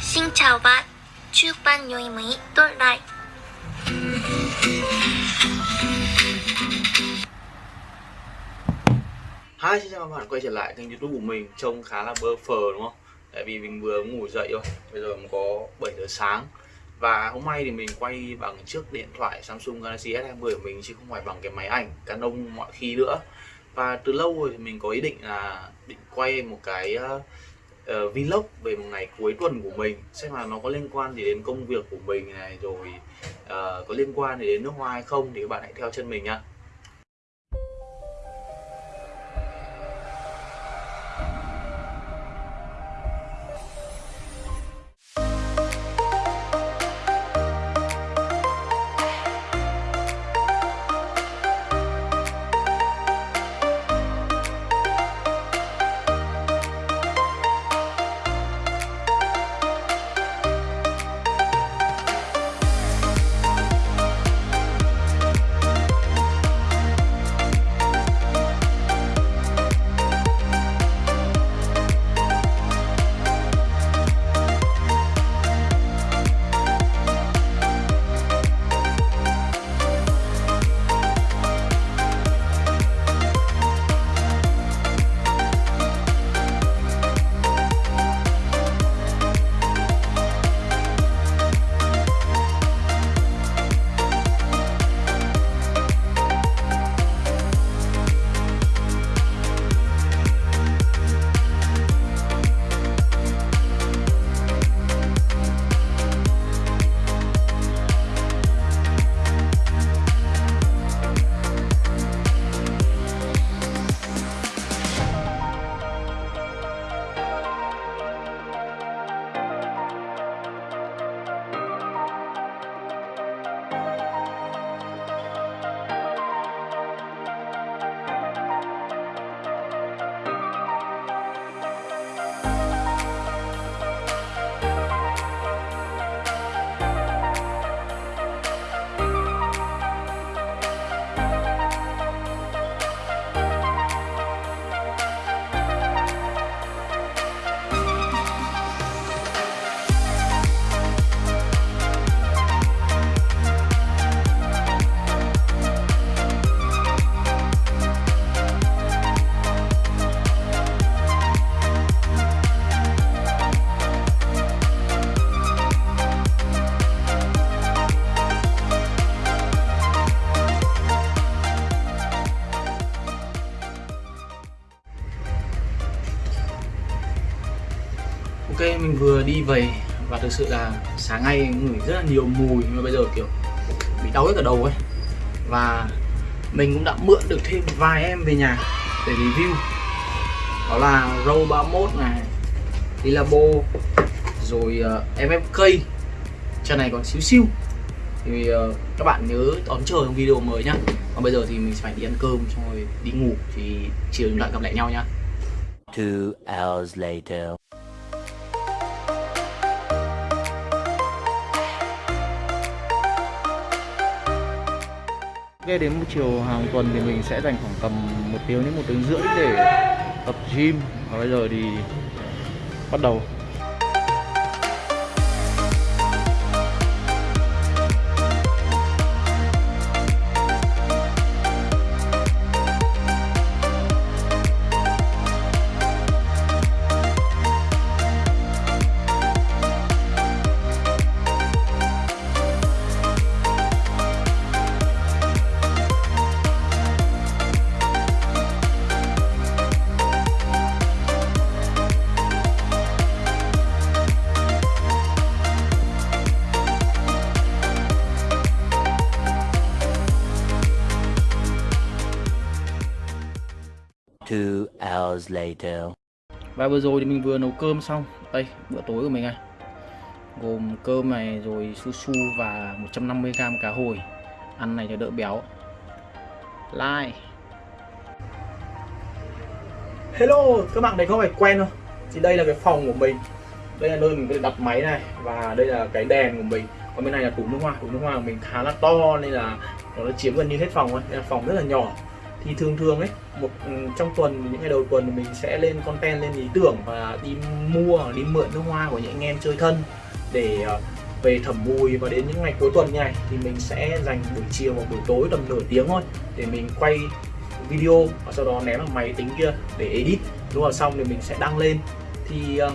Xin chào bạn, chúc bạn nhiều mới tốt lại. Hi, xin chào các bạn quay trở lại kênh youtube của mình Trông khá là bơ phờ đúng không? Tại vì mình vừa ngủ dậy thôi Bây giờ mình có 7 giờ sáng Và hôm nay thì mình quay bằng chiếc điện thoại Samsung Galaxy S20 của mình Chứ không phải bằng cái máy ảnh Canon mọi khi nữa và từ lâu rồi thì mình có ý định là Định quay một cái uh, uh, vlog về một ngày cuối tuần của mình Xem là nó có liên quan gì đến công việc của mình này Rồi uh, có liên quan gì đến nước hoa hay không Thì các bạn hãy theo chân mình nha Ok mình vừa đi về và thực sự là sáng nay ngửi rất là nhiều mùi nhưng mà bây giờ kiểu bị đau hết cả đầu ấy. Và mình cũng đã mượn được thêm vài em về nhà để review. Đó là Row 31 này Lilabo rồi ờ, uh, MFK chân này còn xíu xíu thì uh, các bạn nhớ đón chờ trong video mới nhá. Còn bây giờ thì mình sẽ phải đi ăn cơm xong rồi đi ngủ thì chiều chúng ta gặp lại nhau nhá. Two hours later. Nghe đến một chiều hàng tuần thì mình sẽ dành khoảng tầm một tiếng đến một tiếng rưỡi để tập gym. Và bây giờ thì bắt đầu. Two hours later. Và vừa rồi thì mình vừa nấu cơm xong. Đây bữa tối của mình này. Gồm cơm này rồi su su và 150g cá hồi. Ăn này cho đỡ béo. Like Hello, các bạn thấy không? Phải quen không? Thì đây là cái phòng của mình. Đây là nơi mình có thể đặt máy này. Và đây là cái đèn của mình. Còn bên này là tủ nước hoa. Tủ nước hoa của mình khá là to Nên là nó chiếm gần như hết phòng thôi. Nên là phòng rất là nhỏ thì thường thường ấy, một ừ, trong tuần, những ngày đầu tuần mình sẽ lên content, lên ý tưởng và đi mua, đi mượn nước hoa của những anh em chơi thân để ờ, về thẩm mùi. Và đến những ngày cuối tuần như này thì mình sẽ dành buổi chiều hoặc buổi tối tầm nửa tiếng thôi để mình quay video và sau đó ném vào máy tính kia để edit. Đúng là xong thì mình sẽ đăng lên. Thì ờ,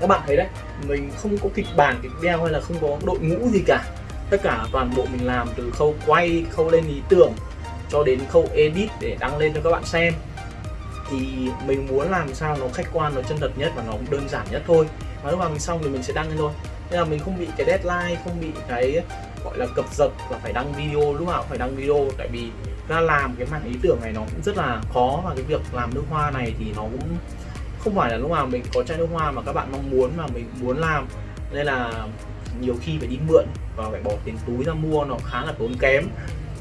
các bạn thấy đấy, mình không có kịch bản, kịch đeo hay là không có đội ngũ gì cả. Tất cả toàn bộ mình làm từ khâu quay, khâu lên ý tưởng cho đến khâu edit để đăng lên cho các bạn xem. Thì mình muốn làm sao nó khách quan, nó chân thật nhất và nó đơn giản nhất thôi. Và lúc nào mình xong thì mình sẽ đăng lên thôi. Nên là mình không bị cái deadline, không bị cái, gọi là, cập dập là phải đăng video, lúc nào cũng phải đăng video. Tại vì ra làm cái mảng ý tưởng này nó cũng rất là khó và cái việc làm nước hoa này thì nó cũng không phải là lúc nào mình có chai nước hoa mà các bạn mong muốn mà mình muốn làm. Nên là nhiều khi phải đi mượn và phải bỏ tiền túi ra mua, nó khá là tốn kém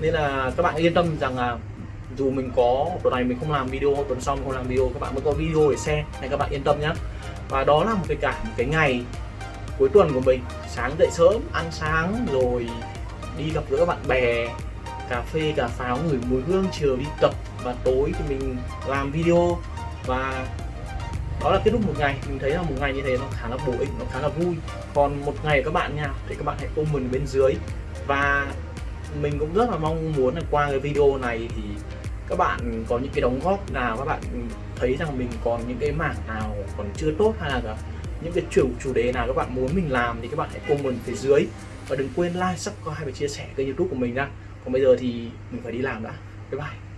nên là các bạn yên tâm rằng là dù mình có tuần này mình không làm video, tuần sau mình không làm video, các bạn vẫn có video để xem nên các bạn yên tâm nhé và đó là một cái cả một cái ngày cuối tuần của mình. Sáng dậy sớm, ăn sáng, rồi đi gặp gỡ bạn bè, cà phê, cà pháo, ngửi mùi hương, chiều đi tập và tối thì mình làm video. Và đó là kết thúc một ngày. Mình thấy là một ngày như thế nó khá là bổ ích, nó khá là vui. Còn một ngày các bạn nha, thì các bạn hãy comment bên dưới. Và mình cũng rất là mong muốn là qua cái video này thì các bạn có những cái đóng góp nào các bạn thấy rằng mình còn những cái mảng nào còn chưa tốt hay là cả những cái chủ chủ đề nào các bạn muốn mình làm thì các bạn hãy comment phía dưới. Và đừng quên like, subscribe và chia sẻ kênh youtube của mình ra còn bây giờ thì mình phải đi làm đã. Bye bye.